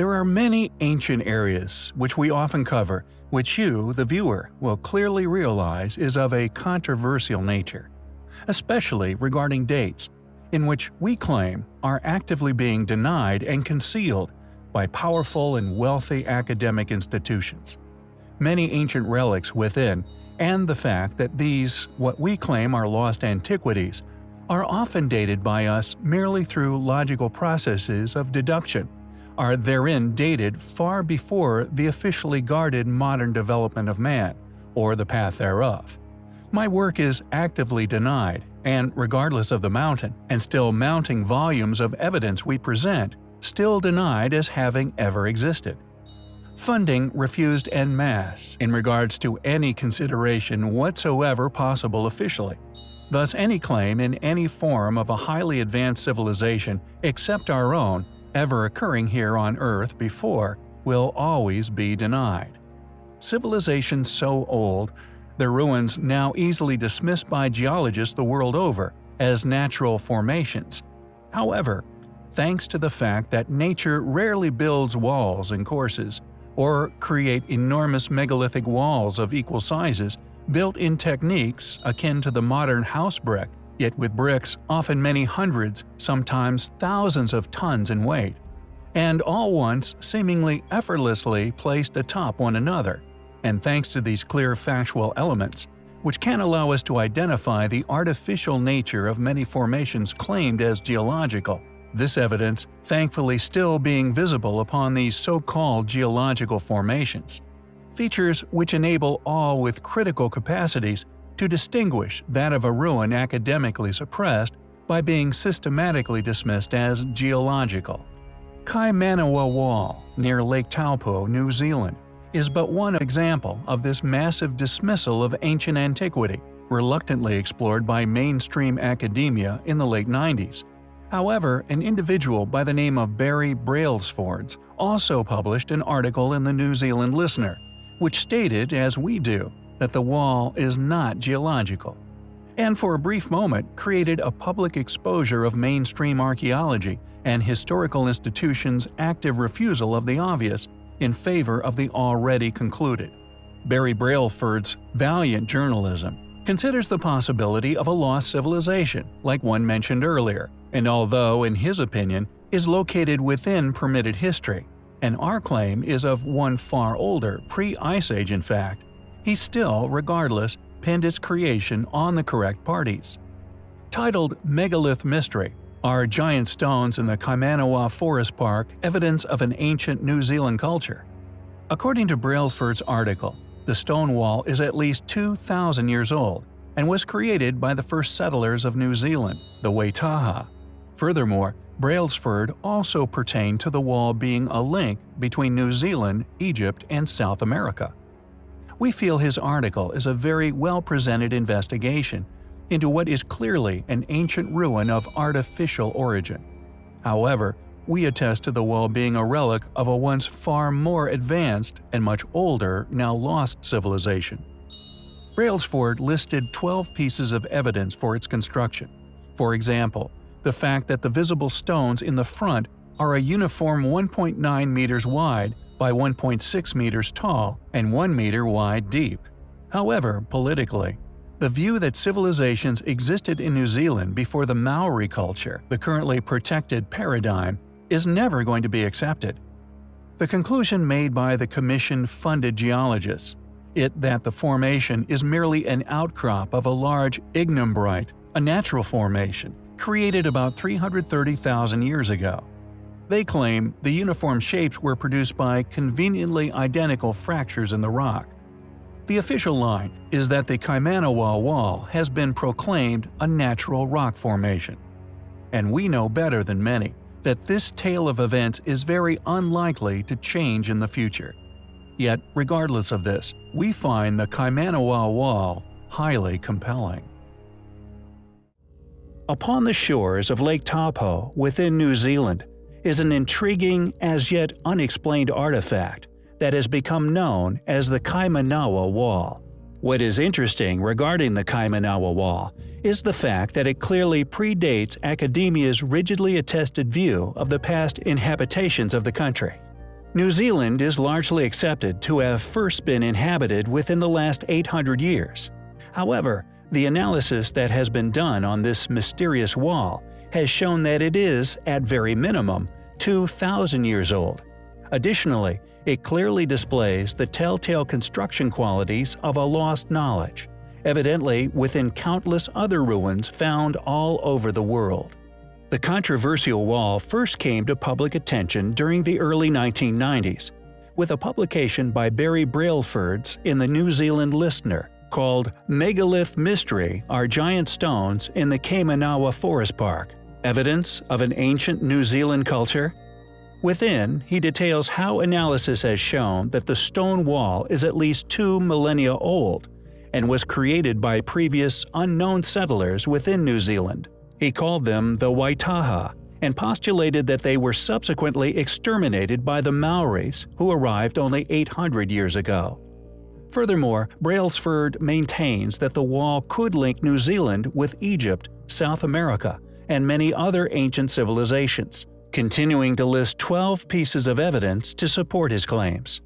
There are many ancient areas which we often cover, which you, the viewer, will clearly realize is of a controversial nature, especially regarding dates, in which we claim are actively being denied and concealed by powerful and wealthy academic institutions. Many ancient relics within, and the fact that these, what we claim are lost antiquities, are often dated by us merely through logical processes of deduction, are therein dated far before the officially guarded modern development of man, or the path thereof. My work is actively denied, and regardless of the mountain and still mounting volumes of evidence we present, still denied as having ever existed. Funding refused en masse in regards to any consideration whatsoever possible officially. Thus any claim in any form of a highly advanced civilization except our own ever occurring here on Earth before will always be denied. Civilizations so old, their ruins now easily dismissed by geologists the world over as natural formations. However, thanks to the fact that nature rarely builds walls and courses, or create enormous megalithic walls of equal sizes built in techniques akin to the modern house brick, yet with bricks often many hundreds, sometimes thousands of tons in weight, and all once seemingly effortlessly placed atop one another, and thanks to these clear factual elements, which can allow us to identify the artificial nature of many formations claimed as geological, this evidence thankfully still being visible upon these so-called geological formations. Features which enable all with critical capacities to distinguish that of a ruin academically suppressed by being systematically dismissed as geological. Kaimanawa Wall, near Lake Taupo, New Zealand, is but one example of this massive dismissal of ancient antiquity, reluctantly explored by mainstream academia in the late 90s. However, an individual by the name of Barry Brailsford also published an article in the New Zealand Listener, which stated, as we do, that the wall is not geological, and for a brief moment created a public exposure of mainstream archaeology and historical institutions' active refusal of the obvious in favor of the already concluded. Barry Brailsford's valiant journalism considers the possibility of a lost civilization, like one mentioned earlier, and although, in his opinion, is located within permitted history, and our claim is of one far older, pre-Ice Age in fact, he still, regardless, pinned its creation on the correct parties. Titled Megalith Mystery, are giant stones in the Kaimanawa Forest Park evidence of an ancient New Zealand culture? According to Brailsford's article, the stone wall is at least 2,000 years old and was created by the first settlers of New Zealand, the Waitaha. Furthermore, Brailsford also pertained to the wall being a link between New Zealand, Egypt, and South America. We feel his article is a very well-presented investigation into what is clearly an ancient ruin of artificial origin. However, we attest to the wall being a relic of a once far more advanced and much older, now lost civilization. Brailsford listed 12 pieces of evidence for its construction. For example, the fact that the visible stones in the front are a uniform 1.9 meters wide by 1.6 meters tall and 1 meter wide deep. However, politically, the view that civilizations existed in New Zealand before the Maori culture, the currently protected paradigm, is never going to be accepted. The conclusion made by the commission-funded geologists, it that the formation is merely an outcrop of a large ignimbrite, a natural formation, created about 330,000 years ago. They claim the uniform shapes were produced by conveniently identical fractures in the rock, the official line is that the Kaimanawa Wall has been proclaimed a natural rock formation. And we know better than many that this tale of events is very unlikely to change in the future. Yet, regardless of this, we find the Kaimanawa Wall highly compelling. Upon the shores of Lake Taupo within New Zealand is an intriguing, as yet unexplained artifact that has become known as the Kaimanawa Wall. What is interesting regarding the Kaimanawa Wall is the fact that it clearly predates academia's rigidly attested view of the past inhabitations of the country. New Zealand is largely accepted to have first been inhabited within the last 800 years. However, the analysis that has been done on this mysterious wall has shown that it is, at very minimum, 2,000 years old. Additionally, it clearly displays the telltale construction qualities of a lost knowledge, evidently within countless other ruins found all over the world. The controversial wall first came to public attention during the early 1990s, with a publication by Barry Brailsford in the New Zealand Listener called Megalith Mystery Are Giant Stones in the Kaimanawa Forest Park Evidence of an Ancient New Zealand Culture? Within, he details how analysis has shown that the stone wall is at least two millennia old and was created by previous unknown settlers within New Zealand. He called them the Waitaha and postulated that they were subsequently exterminated by the Maoris who arrived only 800 years ago. Furthermore, Brailsford maintains that the wall could link New Zealand with Egypt, South America, and many other ancient civilizations, continuing to list 12 pieces of evidence to support his claims.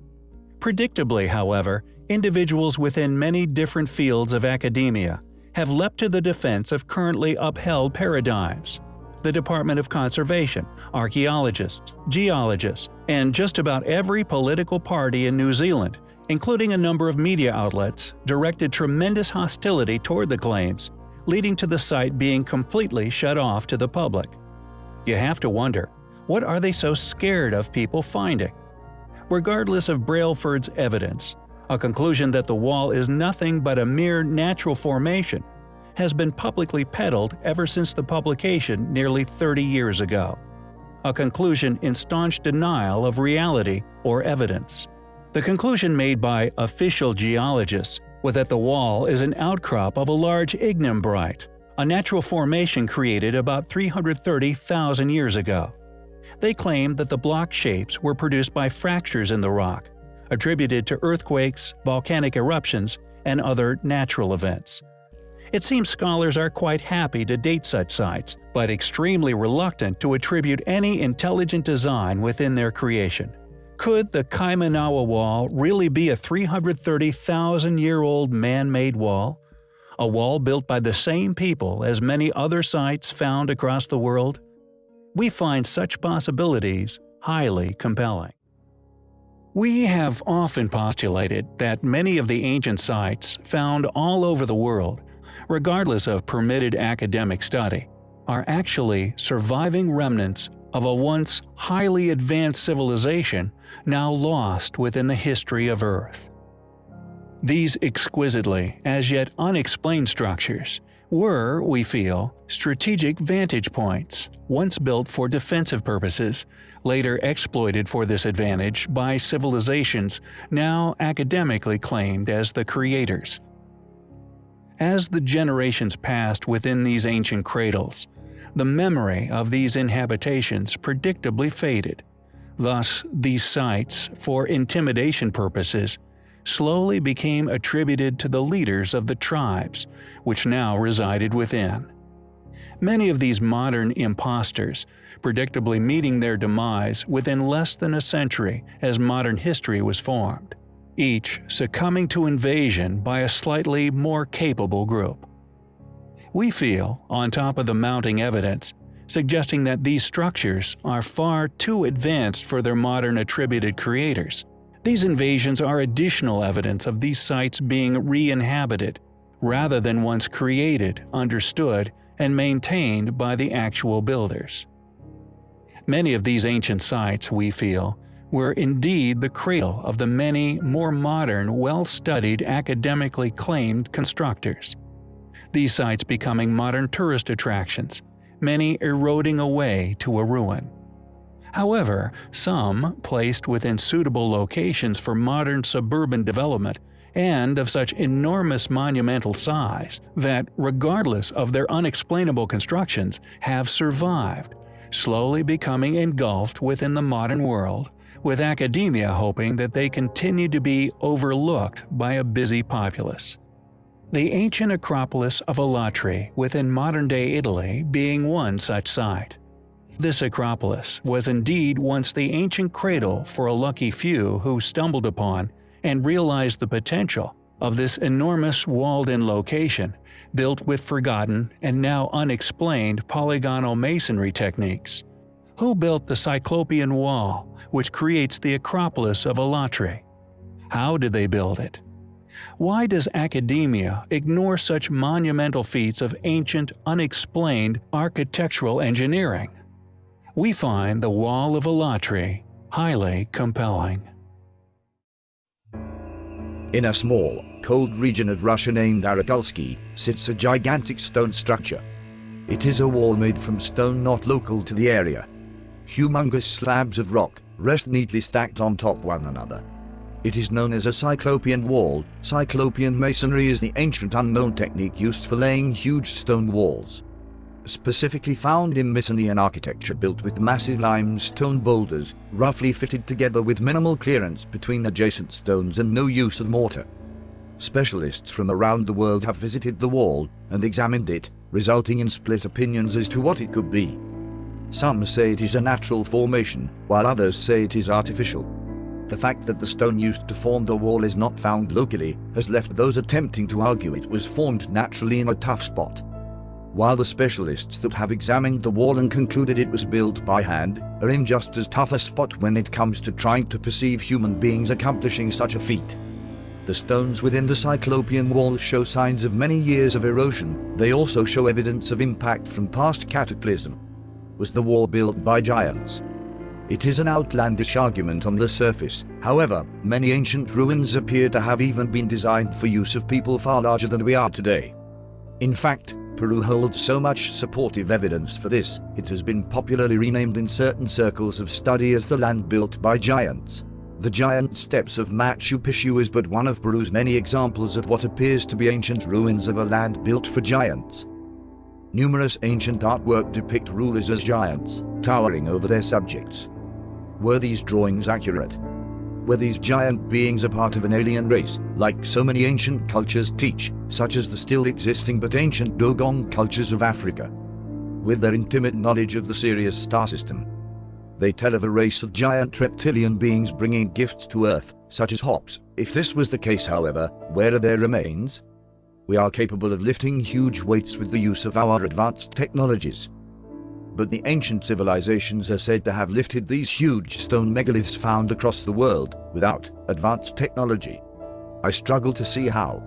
Predictably, however, individuals within many different fields of academia have leapt to the defense of currently upheld paradigms. The Department of Conservation, archaeologists, geologists, and just about every political party in New Zealand, including a number of media outlets, directed tremendous hostility toward the claims leading to the site being completely shut off to the public. You have to wonder, what are they so scared of people finding? Regardless of Brailsford's evidence, a conclusion that the wall is nothing but a mere natural formation has been publicly peddled ever since the publication nearly 30 years ago. A conclusion in staunch denial of reality or evidence. The conclusion made by official geologists that the wall is an outcrop of a large ignimbrite, a natural formation created about 330,000 years ago. They claim that the block shapes were produced by fractures in the rock, attributed to earthquakes, volcanic eruptions, and other natural events. It seems scholars are quite happy to date such sites, but extremely reluctant to attribute any intelligent design within their creation. Could the Kaimanawa Wall really be a 330,000 year old man made wall? A wall built by the same people as many other sites found across the world? We find such possibilities highly compelling. We have often postulated that many of the ancient sites found all over the world, regardless of permitted academic study, are actually surviving remnants of a once highly advanced civilization now lost within the history of Earth. These exquisitely, as yet unexplained structures were, we feel, strategic vantage points, once built for defensive purposes, later exploited for this advantage by civilizations now academically claimed as the creators. As the generations passed within these ancient cradles, the memory of these inhabitations predictably faded. Thus, these sites, for intimidation purposes, slowly became attributed to the leaders of the tribes, which now resided within. Many of these modern impostors, predictably meeting their demise within less than a century as modern history was formed, each succumbing to invasion by a slightly more capable group we feel, on top of the mounting evidence, suggesting that these structures are far too advanced for their modern attributed creators. These invasions are additional evidence of these sites being re-inhabited, rather than once created, understood, and maintained by the actual builders. Many of these ancient sites, we feel, were indeed the cradle of the many more modern, well-studied, academically claimed constructors these sites becoming modern tourist attractions, many eroding away to a ruin. However, some placed within suitable locations for modern suburban development and of such enormous monumental size that, regardless of their unexplainable constructions, have survived, slowly becoming engulfed within the modern world, with academia hoping that they continue to be overlooked by a busy populace the ancient Acropolis of Alatri within modern-day Italy being one such site. This Acropolis was indeed once the ancient cradle for a lucky few who stumbled upon and realized the potential of this enormous walled-in location built with forgotten and now unexplained polygonal masonry techniques. Who built the Cyclopean Wall, which creates the Acropolis of Alatri? How did they build it? Why does academia ignore such monumental feats of ancient, unexplained architectural engineering? We find the Wall of Alatri highly compelling. In a small, cold region of Russia named Arakulski, sits a gigantic stone structure. It is a wall made from stone not local to the area. Humongous slabs of rock rest neatly stacked on top one another. It is known as a Cyclopean wall. Cyclopean masonry is the ancient unknown technique used for laying huge stone walls. Specifically found in Mycenaean architecture built with massive limestone boulders, roughly fitted together with minimal clearance between adjacent stones and no use of mortar. Specialists from around the world have visited the wall and examined it, resulting in split opinions as to what it could be. Some say it is a natural formation, while others say it is artificial. The fact that the stone used to form the wall is not found locally has left those attempting to argue it was formed naturally in a tough spot. While the specialists that have examined the wall and concluded it was built by hand are in just as tough a spot when it comes to trying to perceive human beings accomplishing such a feat. The stones within the Cyclopean wall show signs of many years of erosion, they also show evidence of impact from past cataclysm was the wall built by giants. It is an outlandish argument on the surface, however, many ancient ruins appear to have even been designed for use of people far larger than we are today. In fact, Peru holds so much supportive evidence for this, it has been popularly renamed in certain circles of study as the land built by giants. The giant steps of Machu Picchu is but one of Peru's many examples of what appears to be ancient ruins of a land built for giants. Numerous ancient artwork depict rulers as giants, towering over their subjects. Were these drawings accurate? Were these giant beings a part of an alien race, like so many ancient cultures teach, such as the still existing but ancient Dogon cultures of Africa? With their intimate knowledge of the Sirius star system, they tell of a race of giant reptilian beings bringing gifts to Earth, such as hops. If this was the case however, where are their remains? we are capable of lifting huge weights with the use of our advanced technologies. But the ancient civilizations are said to have lifted these huge stone megaliths found across the world without advanced technology. I struggle to see how,